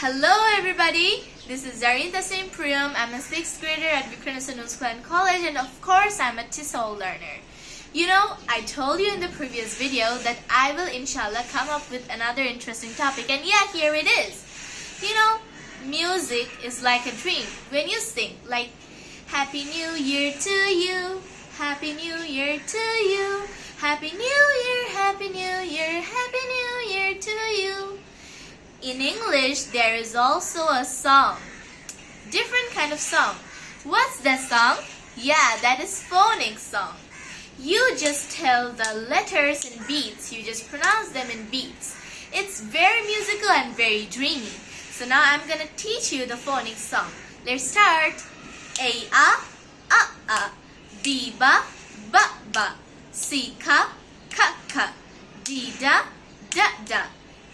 Hello everybody, this is Zarinta St. Priyam. I'm a 6th grader at Vikranasan Usklan College and of course I'm a TESOL learner. You know, I told you in the previous video that I will inshallah come up with another interesting topic and yeah, here it is. You know, music is like a dream. When you sing, like Happy New Year to you, Happy New Year to you, Happy New Year, Happy New Year, Happy New. In English, there is also a song. Different kind of song. What's that song? Yeah, that is phonics song. You just tell the letters in beats. You just pronounce them in beats. It's very musical and very dreamy. So now I'm gonna teach you the phonics song. Let's start. A a a a B ba ba ba C ka ka ka D da da da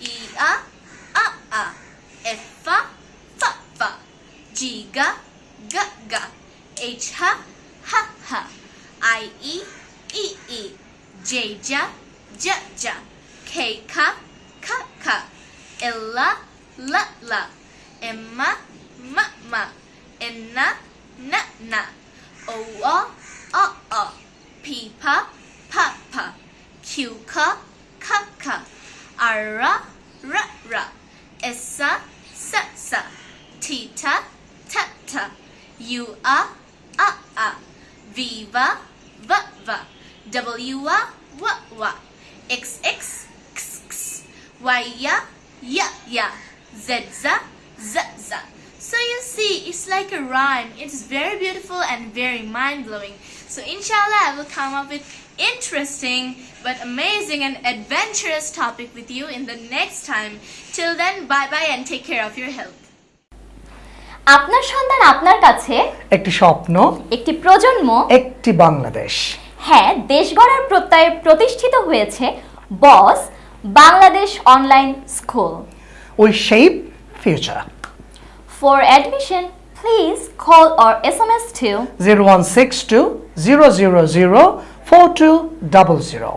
E a a a F fa fa fa G ga ga ga ha ha ha I e e e. J ja ja ja K ka ka ka L la la M ma ma N na na O a a a P pa pa pa Q ka ka ka R ra ra ra S U a a a W a so you see, it's like a rhyme. It's very beautiful and very mind-blowing. So inshallah, I will come up with interesting but amazing and adventurous topic with you in the next time. Till then, bye-bye and take care of your health. আপনার সন্তান আপনার কাছে? একটি স্বপ্ন একটি প্রজন্ম? একটি বাংলাদেশ। হ্যাঁ দেশ গড়ার প্রত্যয়ে প্রতিষ্ঠিত হয়েছে Boss Bangladesh online school. We shape future. For admission please call please S M S to zero one six two zero zero zero four two double zero.